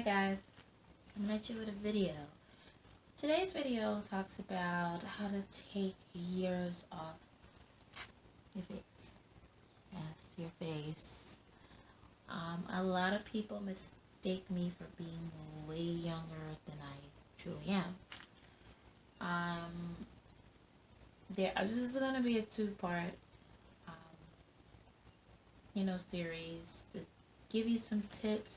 Hi guys, I'm at you with a video. Today's video talks about how to take years off your face. Yes, your face. Um, a lot of people mistake me for being way younger than I truly am. Um, there, this is going to be a two-part, um, you know, series to give you some tips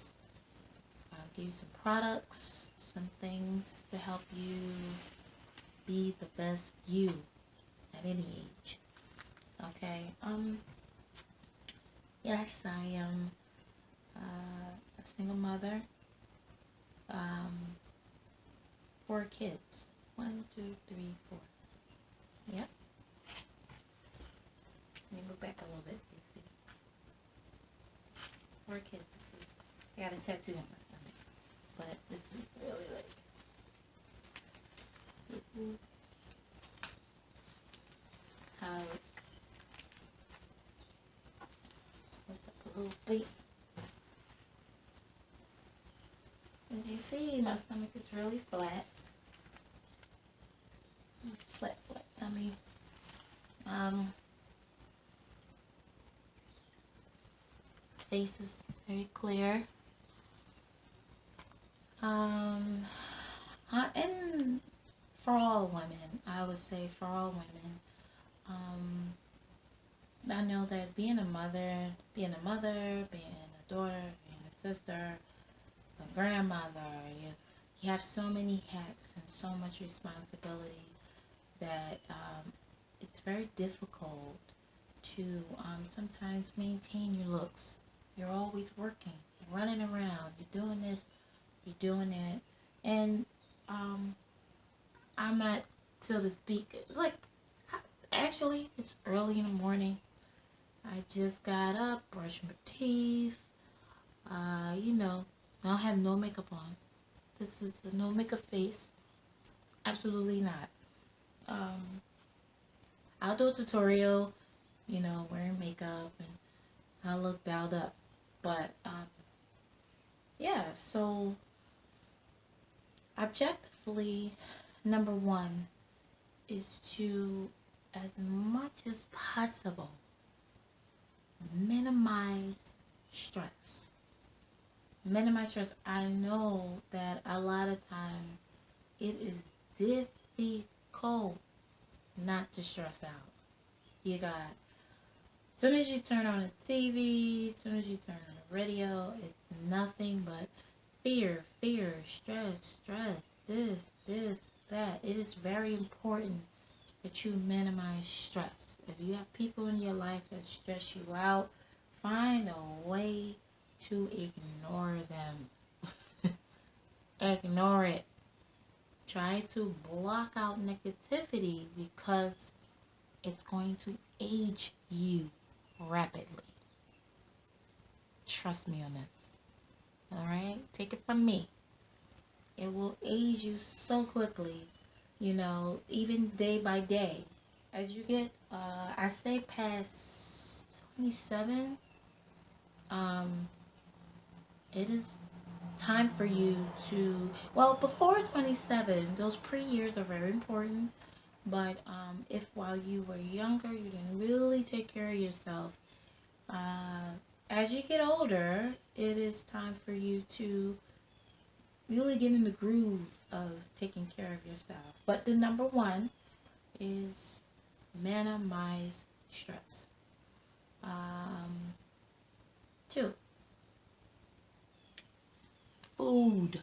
you some products, some things to help you be the best you at any age. Okay. Um. Yes, I am uh, a single mother. Um. Four kids. One, two, three, four. Yep. Let me move back a little bit see. Four kids. I got a tattoo on my but this is really like this is how it what's up a little bit as you see my stomach is really flat. Flat flat tummy um face is very clear um, I, and for all women, I would say for all women, um, I know that being a mother, being a mother, being a daughter, being a sister, a grandmother, you, you have so many hats and so much responsibility that um, it's very difficult to um, sometimes maintain your looks. You're always working, you're running around, you're doing this, you're doing it. And um, I'm not, so to speak, like, actually, it's early in the morning. I just got up, brushed my teeth. Uh, you know, I don't have no makeup on. This is a no makeup face. Absolutely not. Um, I'll do a tutorial, you know, wearing makeup and I look dialed up. But, um, yeah, so objectively, number one is to, as much as possible, minimize stress. Minimize stress. I know that a lot of times it is difficult not to stress out. You got, as soon as you turn on the TV, as soon as you turn on the radio, it's nothing but fear, fear, stress, stress, this, this, that. It is very important that you minimize stress. If you have people in your life that stress you out, find a way to ignore them. ignore it. Try to block out negativity because it's going to age you rapidly. Trust me on this. Alright? Take it from me. It will age you so quickly, you know, even day by day. As you get, uh, I say past 27, um, it is time for you to, well, before 27, those pre-years are very important. But um, if while you were younger, you didn't really take care of yourself, uh, as you get older, it is time for you to really get in the groove of taking care of yourself. But the number one is minimize stress. Um, two, food.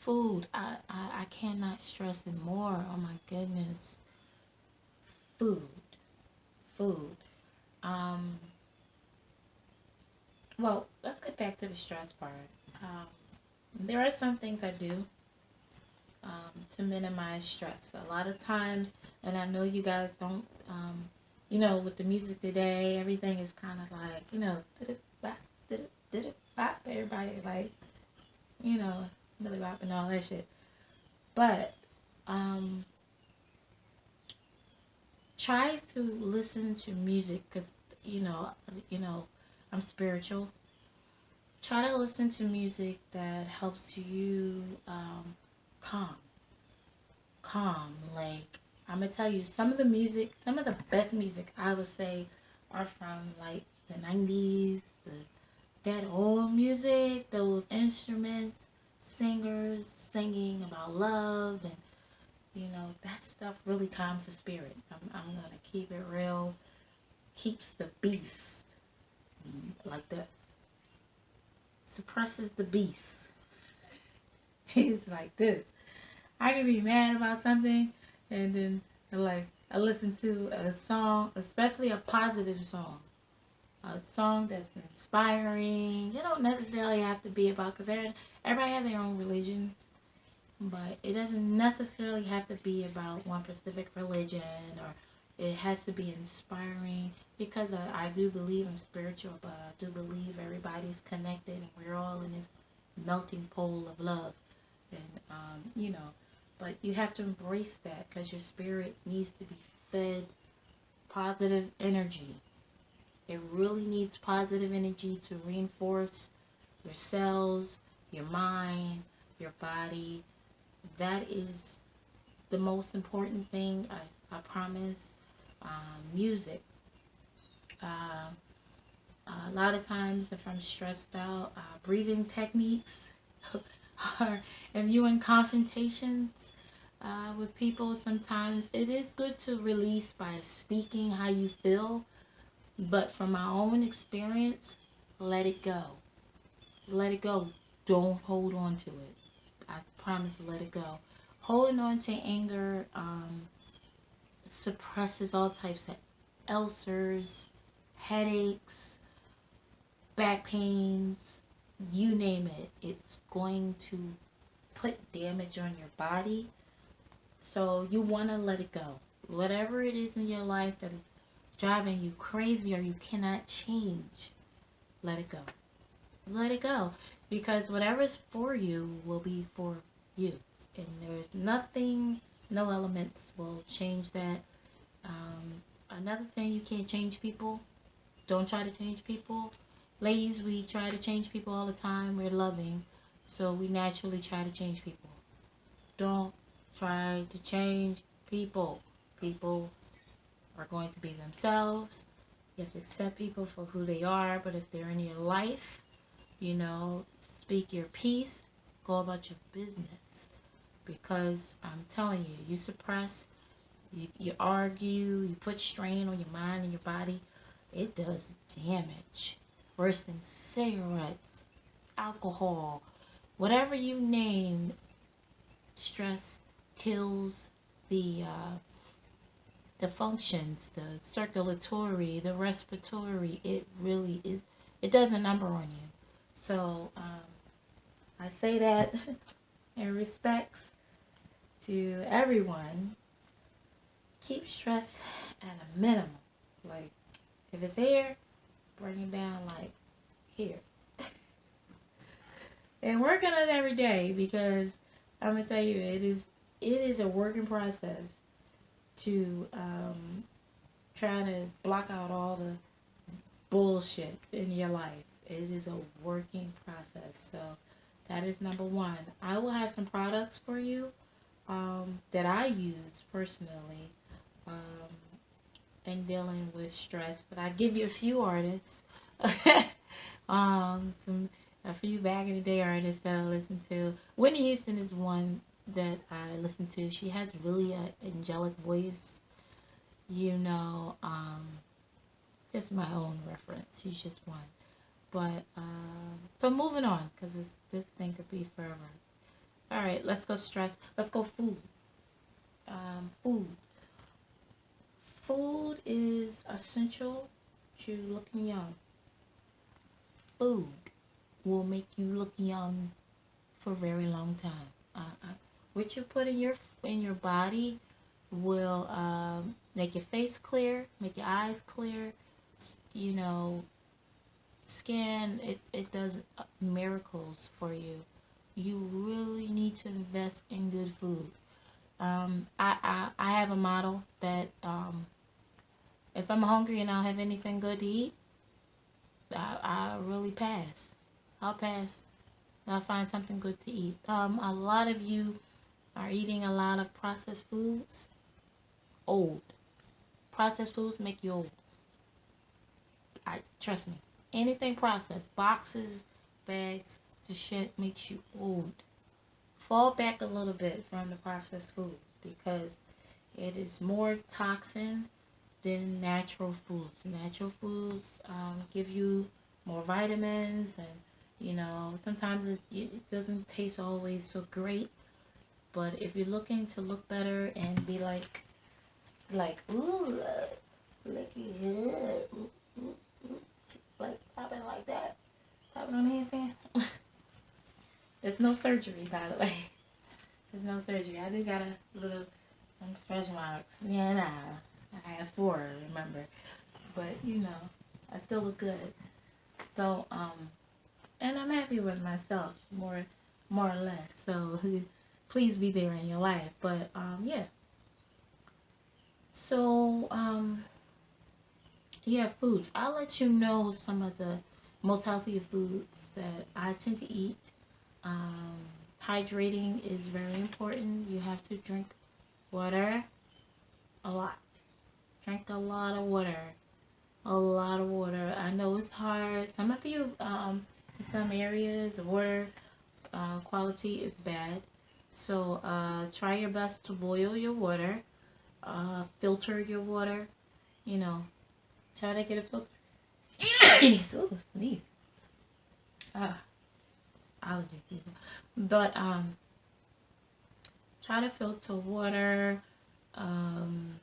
Food. I, I, I cannot stress it more. Oh my goodness. Food. Food. Um, well, let's get back to the stress part. Um, there are some things I do um, to minimize stress. A lot of times, and I know you guys don't, um, you know, with the music today, everything is kind of like, you know, everybody like, you know, Billy Bop and all that shit. But, um, try to listen to music because, you know, you know, I'm spiritual try to listen to music that helps you um, calm. Calm. Like, I'm going to tell you, some of the music, some of the best music, I would say, are from like the 90s, the, that old music, those instruments, singers singing about love and you know that stuff really calms the spirit i'm, I'm gonna keep it real keeps the beast Mm, like this suppresses the beast. He's like this. I can be mad about something and then like i listen to a song especially a positive song. A song that's inspiring. You don't necessarily have to be about because everybody has their own religions but it doesn't necessarily have to be about one specific religion or it has to be inspiring because I, I do believe I'm spiritual but I do believe everybody's connected and we're all in this melting pole of love. And um, you know but you have to embrace that because your spirit needs to be fed positive energy. It really needs positive energy to reinforce your cells your mind your body. That is the most important thing I, I promise um, music. Uh, a lot of times if I'm stressed out uh, breathing techniques or if you're in confrontations uh, with people sometimes it is good to release by speaking how you feel but from my own experience let it go. Let it go. Don't hold on to it. I promise let it go. Holding on to anger um, suppresses all types of ulcers, headaches, back pains, you name it. It's going to put damage on your body. So you want to let it go. Whatever it is in your life that is driving you crazy or you cannot change, let it go. Let it go because whatever's for you will be for you and there's nothing no elements will change that. Um, another thing you can't change people. Don't try to change people. Ladies we try to change people all the time. We're loving. So we naturally try to change people. Don't try to change people. People are going to be themselves. You have to accept people for who they are. But if they're in your life you know speak your piece, go about your business. Because I'm telling you, you suppress, you, you argue, you put strain on your mind and your body, it does damage. Worse than cigarettes, alcohol, whatever you name, stress kills the uh, the functions, the circulatory, the respiratory. It really is. It does a number on you. So um, I say that in respects to everyone. Keep stress at a minimum. Like, if it's here, bring it down like here. and work on it every day because I'm gonna tell you it is it is a working process to um, try to block out all the bullshit in your life. It is a working process. So that is number one. I will have some products for you um, that I use personally um, in dealing with stress. But I give you a few artists, um, some a few back in the day artists that I listen to. Whitney Houston is one that I listen to. She has really an angelic voice. You know, um, just my own reference. She's just one. But, uh, so moving on, because this, this thing could be forever. Alright, let's go stress. Let's go food. Um, food. Food is essential to looking young. Food will make you look young for a very long time. Uh, uh, what you put in your in your body will um, make your face clear, make your eyes clear, you know, skin, it, it does uh, miracles for you. You really need to invest in good food. Um, I, I, I have a model that um, if I'm hungry and I don't have anything good to eat, I, I really pass. I'll pass. I'll find something good to eat. Um, a lot of you are eating a lot of processed foods. Old. Processed foods make you old. I trust me. Anything processed, boxes, bags, the shit makes you old. Fall back a little bit from the processed food because it is more toxin than natural foods. Natural foods um, give you more vitamins and you know sometimes it, it doesn't taste always so great but if you're looking to look better and be like like ooh ooh, ooh, ooh, like popping like that popping on the there's no surgery by the way there's no surgery I just got a little some stretch marks yeah nah I have four remember but you know I still look good so, um, and I'm happy with myself, more, more or less. So, please be there in your life. But, um, yeah. So, um, yeah, foods. I'll let you know some of the most healthy foods that I tend to eat. Um, hydrating is very important. You have to drink water a lot. Drink a lot of water a lot of water. I know it's hard. Some of you, um, in some areas, the water uh, quality is bad. So uh, try your best to boil your water, uh, filter your water. You know, try to get a filter. Ooh, sneeze. Ah, allergy season. But um, try to filter water. Um,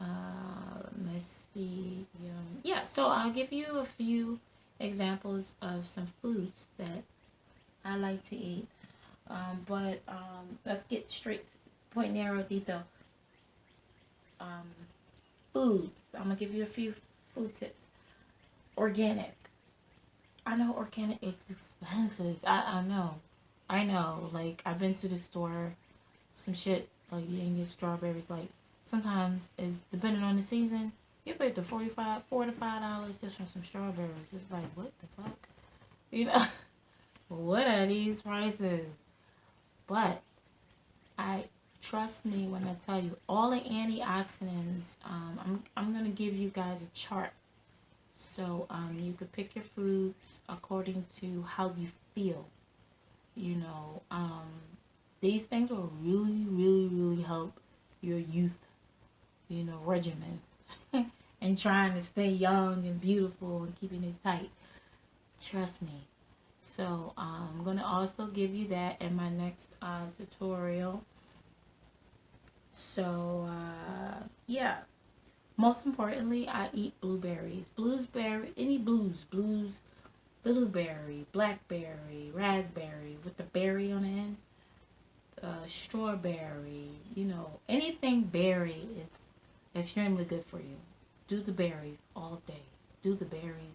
uh, let's see. Um, yeah, so I'll give you a few examples of some foods that I like to eat. Um, but um, let's get straight point narrow detail. Um, foods. I'm gonna give you a few food tips. Organic. I know organic is expensive. I, I know. I know. Like I've been to the store, some shit like you can get strawberries like sometimes, depending on the season, you pay the 45 four to five dollars just for some strawberries. It's like, what the fuck? You know, what are these prices? But I trust me when I tell you, all the antioxidants. Um, I'm I'm gonna give you guys a chart, so um, you could pick your foods according to how you feel. You know, um, these things will really, really, really help your youth you know, regimen and trying to stay young and beautiful and keeping it tight. Trust me. So um, I'm going to also give you that in my next uh, tutorial. So uh, yeah. Most importantly, I eat blueberries. Blueberry, any blues, blues, blueberry, blackberry, raspberry with the berry on the end, uh, strawberry, you know, anything berry, it's extremely good for you. Do the berries all day. Do the berries.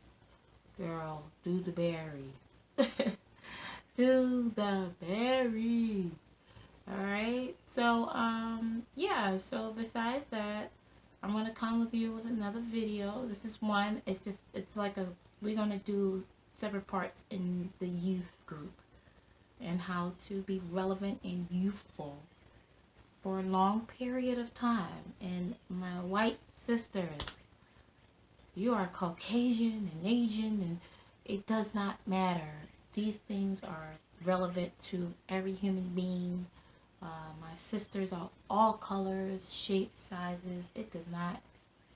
Girl, do the berries. do the berries. Alright? So, um, yeah. So, besides that, I'm going to come with you with another video. This is one. It's just, it's like a, we're going to do separate parts in the youth group and how to be relevant and youthful for a long period of time. And my white sisters, you are Caucasian and Asian, and it does not matter. These things are relevant to every human being. Uh, my sisters are all colors, shapes, sizes. It does not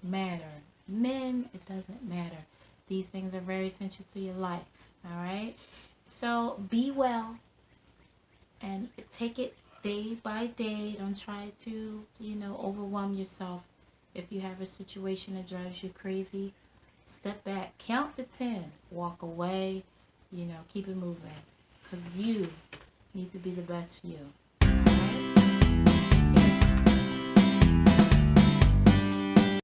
matter. Men, it doesn't matter. These things are very essential to your life. Alright? So be well and take it day by day. Don't try to, you know, overwhelm yourself. If you have a situation that drives you crazy, step back, count to 10, walk away, you know, keep it moving. Because you need to be the best for you.